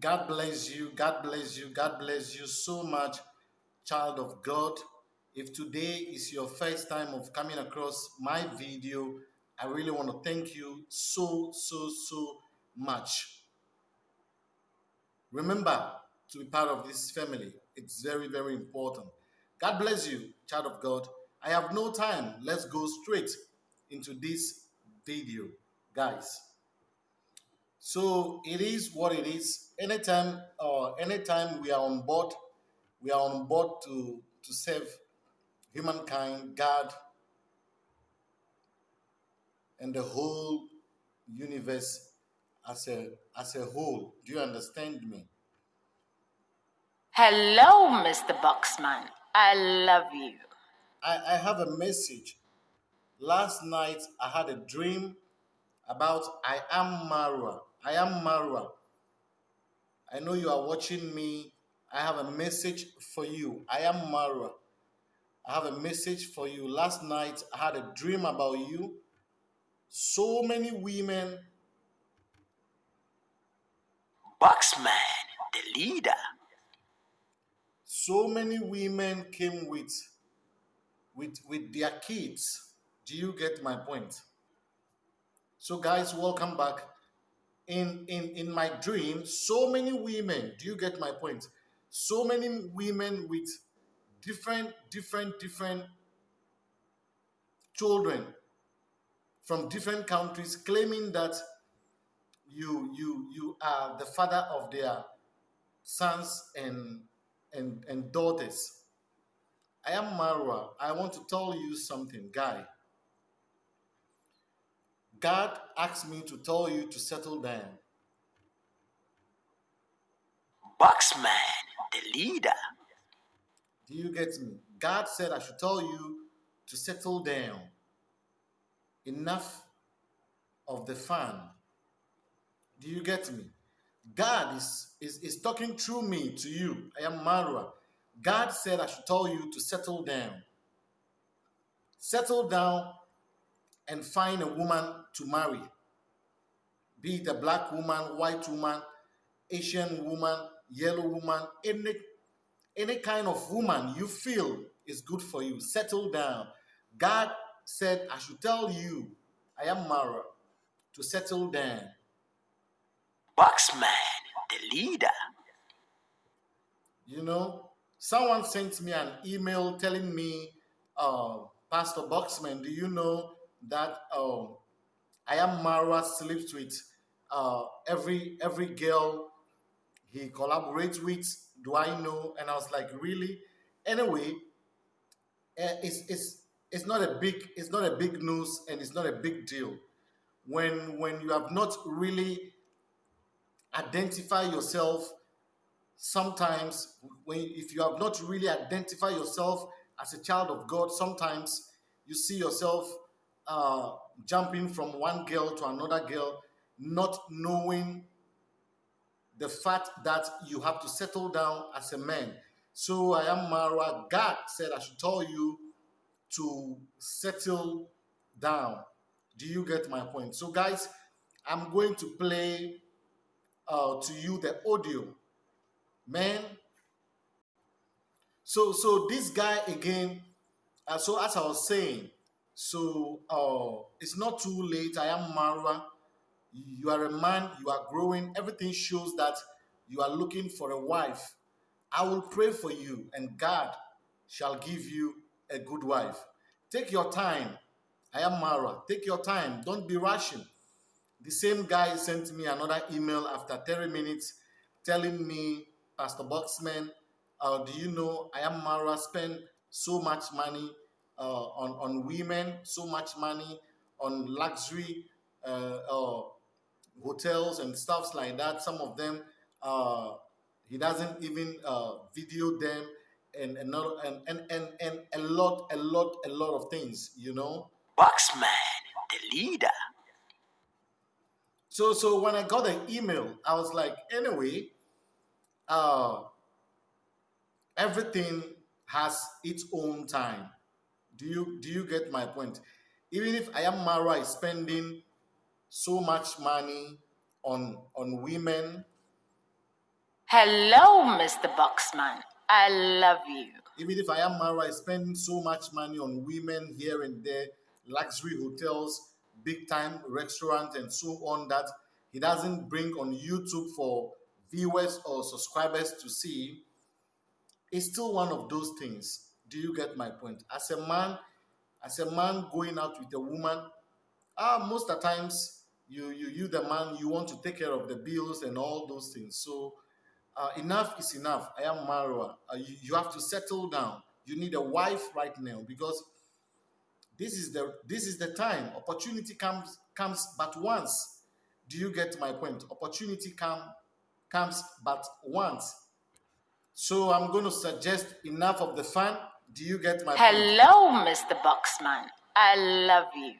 God bless you. God bless you. God bless you so much, child of God. If today is your first time of coming across my video, I really want to thank you so, so, so much. Remember to be part of this family. It's very, very important. God bless you, child of God. I have no time. Let's go straight into this video, guys. So it is what it is. Anytime, uh, anytime we are on board, we are on board to to serve humankind, God, and the whole universe as a as a whole. Do you understand me? Hello, Mr. Boxman. I love you. I, I have a message. Last night I had a dream about I am Marwa. I am Marwa. I know you are watching me. I have a message for you. I am Marwa. I have a message for you. Last night I had a dream about you. So many women. Boxman, the leader. So many women came with with with their kids. Do you get my point? So guys, welcome back. In in in my dream, so many women, do you get my point? So many women with different different different children from different countries claiming that you you you are the father of their sons and and and daughters. I am marwa. I want to tell you something guy god asked me to tell you to settle down. Boxman, the leader. do you get me? God said i should tell you to settle down. Enough of the fun. Do you get me? God is is, is talking through me to you. I am marwa. God said i should tell you to settle down. Settle down and find a woman to marry. Be it a black woman white woman asian woman yellow woman any any kind of woman you feel is good for you settle down. God said i should tell you i am Mara, to settle down. Boxman, the leader. You know, someone sent me an email telling me, uh, Pastor Boxman, do you know that uh, I am Marwa sleeps with uh, every every girl he collaborates with? Do I know? And I was like, really? Anyway, eh, it's it's it's not a big it's not a big news and it's not a big deal when when you have not really identify yourself sometimes when if you have not really identified yourself as a child of god sometimes you see yourself uh, jumping from one girl to another girl not knowing the fact that you have to settle down as a man so i am mara god said i should tell you to settle down do you get my point so guys i'm going to play uh, to you the audio. Man. So so this guy again, uh, so as I was saying, so uh, it's not too late. I am Marwa. You are a man, you are growing. Everything shows that you are looking for a wife. I will pray for you, and God shall give you a good wife. Take your time. I am Mara. Take your time. Don't be rushing. The same guy sent me another email after 30 minutes telling me, Pastor Boxman, uh, do you know I am Mara spend so much money on, on women, so much money on luxury uh, uh, hotels and stuffs like that. Some of them, uh, he doesn't even uh, video them and, and, not, and, and, and, and a lot, a lot, a lot of things, you know. Boxman, the leader. So so when I got the email, I was like, anyway, uh, everything has its own time. Do you do you get my point? Even if I am Mara is spending so much money on on women, Hello, Mr. Boxman. I love you. Even if I am married, I spend so much money on women here and there, luxury hotels, big time restaurants, and so on that he doesn't bring on YouTube for viewers or subscribers to see. It's still one of those things. Do you get my point? As a man, as a man going out with a woman, ah, most of the times you you you the man you want to take care of the bills and all those things. So uh, enough is enough. I am Marwa. Uh, you, you have to settle down. You need a wife right now because this is the this is the time. Opportunity comes comes but once. Do you get my point? Opportunity come comes but once. So I'm going to suggest enough of the fun. Do you get my point? Hello, Mr. Boxman. I love you.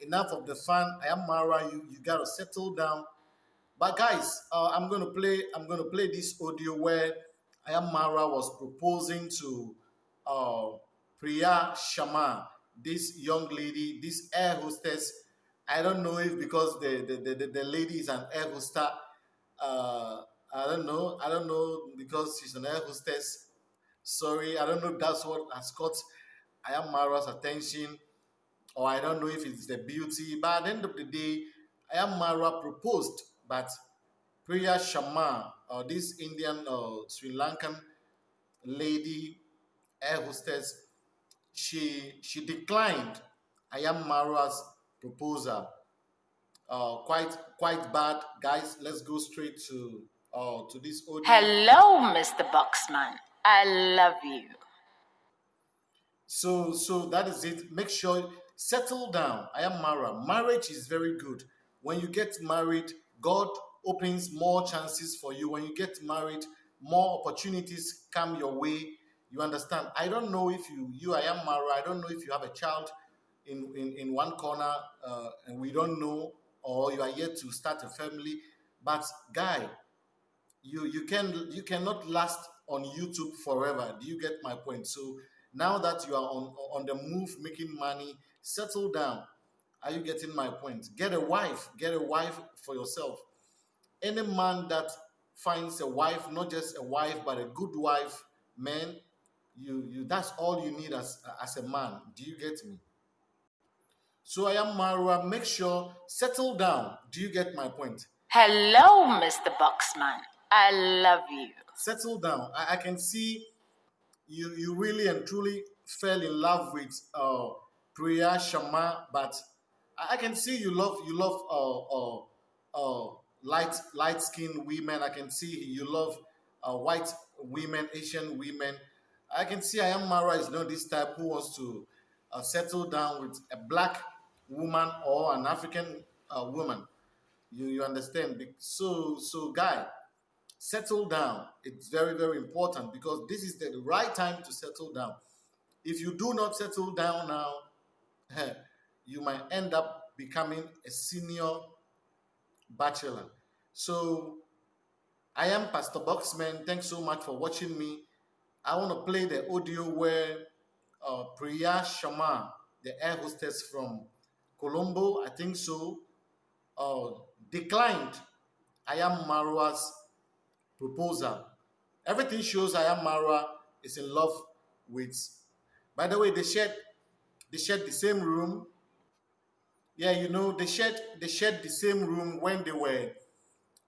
enough of the fun. I am Mara. You you gotta settle down. But guys, uh, I'm gonna play. I'm gonna play this audio where I am Mara was proposing to uh, Priya Sharma, this young lady, this air hostess. I don't know if because the the, the, the, the lady is an air hostess. Uh, I don't know. I don't know because she's an air hostess. Sorry, I don't know. if That's what has caught I am Mara's attention or I don't know if it's the beauty. But at the end of the day, I am Mara proposed, but Priya Sharma, uh, this Indian uh, Sri Lankan lady air hostess, she she declined I am Mara's proposal. Uh, quite quite bad, guys. Let's go straight to uh, to this audio. Hello, Mr. Boxman. I love you. So so that is it. Make sure settle down. I am Mara. Marriage is very good. When you get married, God opens more chances for you. When you get married, more opportunities come your way. You understand? I don't know if you you I am Mara. I don't know if you have a child in in, in one corner uh, and we don't know, or you are yet to start a family. But guy, you you can you cannot last on YouTube forever. Do you get my point? So now that you are on on the move making money, settle down. Are you getting my point? Get a wife. Get a wife for yourself. Any man that finds a wife, not just a wife, but a good wife, man, you you that's all you need as as a man. Do you get me? So I am Marwa. Make sure settle down. Do you get my point? Hello, Mr. Boxman. I love you. Settle down. I, I can see you you really and truly fell in love with uh Priya Sharma, but I, I can see you love you love uh uh, uh light light skinned women. I can see you love uh, white women, Asian women. I can see I am Mara is not this type who wants to uh, settle down with a black woman or an African uh, woman. You you understand? So so guy, settle down. It's very, very important because this is the right time to settle down. If you do not settle down now, you might end up becoming a senior bachelor. So I am Pastor Boxman. Thanks so much for watching me. I want to play the audio where uh, Priya Sharma, the air hostess from Colombo, I think so, uh, declined I am Marwa's proposal. Everything shows I am Marwa is in love with. By the way, they shared they shared the same room. Yeah, you know they shared they shared the same room when they were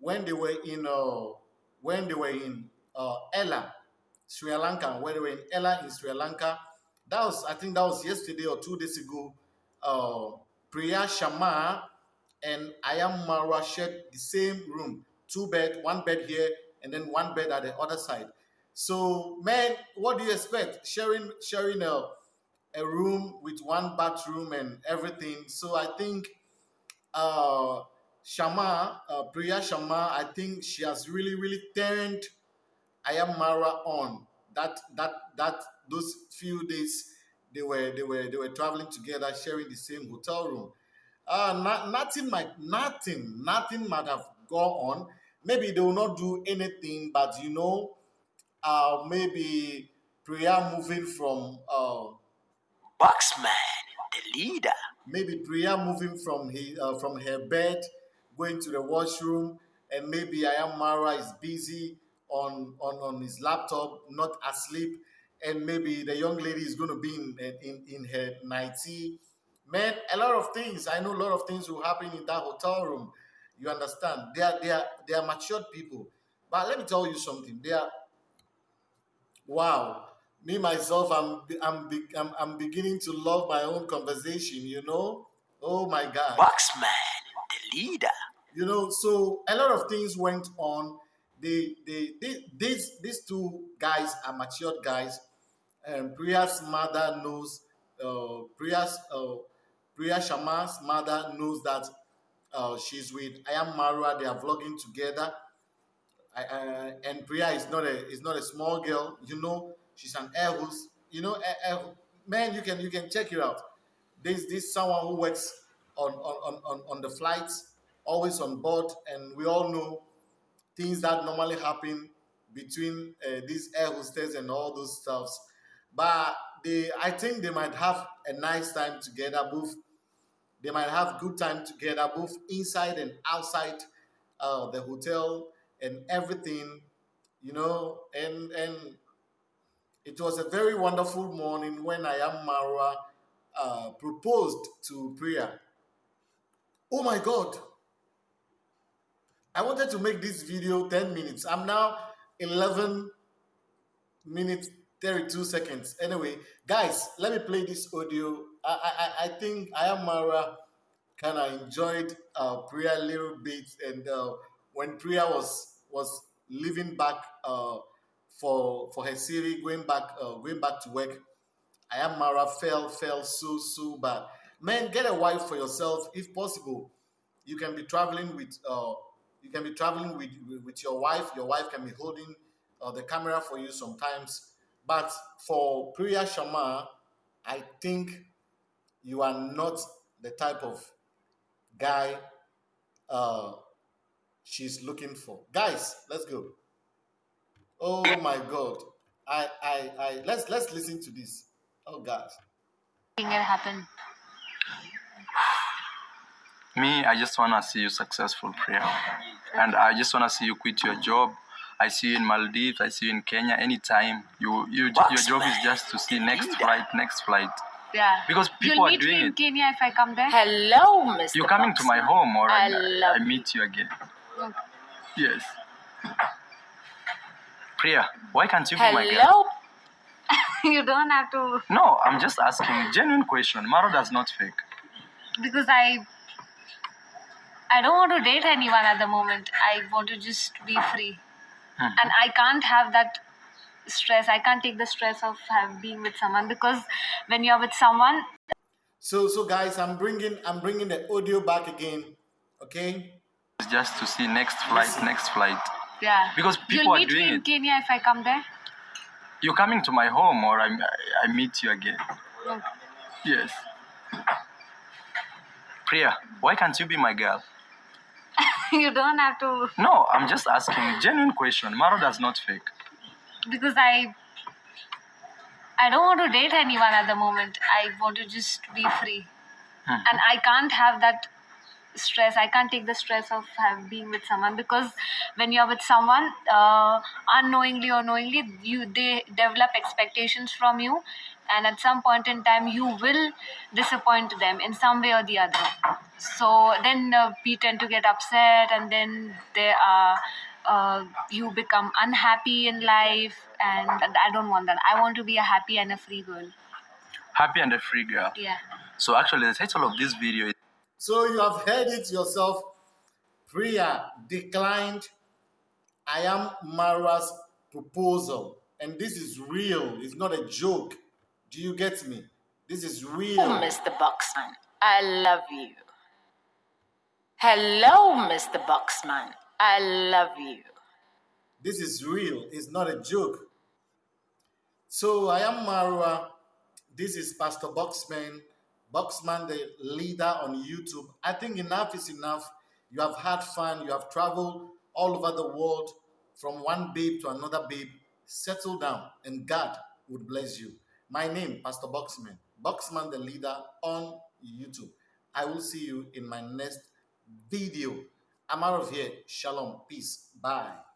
when they were in uh when they were in uh Ella, Sri Lanka, when they were in Ella in Sri Lanka. That was I think that was yesterday or two days ago. Uh Priya Sharma and I am Marwa shared the same room, two bed, one bed here, and then one bed at the other side. So, man, what do you expect? Sharing sharing a, a room with one bathroom and everything. So I think uh Sharma, uh, Priya Sharma, I think she has really, really turned I am Mara on. That that that those few days they were they were they were traveling together, sharing the same hotel room. Uh, not, nothing might nothing nothing might have gone on. Maybe they will not do anything, but you know, uh, maybe Priya moving from uh, Boxman, the leader. maybe Priya moving from his, uh, from her bed, going to the washroom, and maybe I am Mara is busy on, on, on his laptop, not asleep, and maybe the young lady is going to be in, in, in her nightie. Man, a lot of things. I know a lot of things will happen in that hotel room. You understand? They are, they are, they are matured people. But let me tell you something. They are, wow. Me, myself, I'm, I'm, I'm, I'm beginning to love my own conversation, you know? Oh my God. Boxman, the leader. You know, so a lot of things went on. They, they, they, these, these two guys are matured guys. And Priya's mother knows, uh, Priya's, uh, Priya Sharma's mother knows that uh, she's with I am Marwa. They are vlogging together. I, and Priya is not a is not a small girl. You know, she's an air host. You know, air, man, you can you can check it out. There's this someone who works on on, on, on the flights, always on board, and we all know things that normally happen between uh, these air hostess and all those stuffs. But they, I think they might have a nice time together. Both they might have good time together, both inside and outside uh, the hotel and everything, you know. And and it was a very wonderful morning when I am Marwa uh, proposed to Priya. Oh my God! I wanted to make this video 10 minutes. I'm now 11 minutes 32 seconds. Anyway, guys, let me play this audio. I I, I think I am Mara kind of enjoyed uh, Priya a little bit, and uh, when Priya was was leaving back uh, for for her city, going back uh, going back to work, I am Mara fell fell so so bad. Man, get a wife for yourself if possible. You can be traveling with uh, you can be traveling with with your wife. Your wife can be holding uh, the camera for you sometimes. But for Priya Sharma, I think you are not the type of guy uh, she's looking for. Guys, let's go. Oh my God. I, I, I, let's, let's listen to this. Oh God. Think it happen. Me, I just wanna see you successful, Priya, and I just wanna see you quit your job. I see you in Maldives. I see you in Kenya. Anytime you, you your job is just to see next flight, next flight. Yeah. Because people You'll are meet doing me in it. Kenya if I come there. Hello, Mr. You're coming to my home, or I I, love I meet you again. Okay. Yes. Priya, why can't you be my girl? Hello, you don't have to No, I'm just asking. Genuine question. Maro does not fake. because I I don't want to date anyone at the moment. I want to just be free. Mhm. And I can't have that stress. I can't take the stress of have, being with someone because when you're with someone, So, so guys, I'm bringing, I'm bringing the audio back again. Okay. It's just to see next flight, Listen. next flight. yeah. Because people You'll are meet doing me in it. Kenya if I come there. You're coming to my home, or I, I meet you again. Okay. Yes. Priya, why can't you be my girl? you don't have to No, I'm just asking. Genuine question. Maro does not fake. because I I don't want to date anyone at the moment. I want to just be free. Mhm. And I can't have that stress. I can't take the stress of have, being with someone because when you're with someone, uh, unknowingly or knowingly, you they develop expectations from you, and at some point in time, you will disappoint them in some way or the other. So then uh, we tend to get upset, and then there are uh, you become unhappy in life, and I don't want that. I want to be a happy and a free girl. Happy and a free girl. Yeah. So actually, the title of this video is So you have heard it yourself. Priya declined I am Mara's proposal. And this is real. It's not a joke. Do you get me? This is real. Oh, Mr. Boxman. I love you. Hello, Mr. Boxman. I love you. This is real. It's not a joke. So I am Marwa. This is Pastor Boxman. Boxman, the leader on YouTube. I think enough is enough. You have had fun. You have traveled all over the world from one babe to another babe. Settle down, and God would bless you. My name, Pastor Boxman. Boxman, the leader on YouTube. I will see you in my next video. I'm out of here. Shalom. Peace. Bye.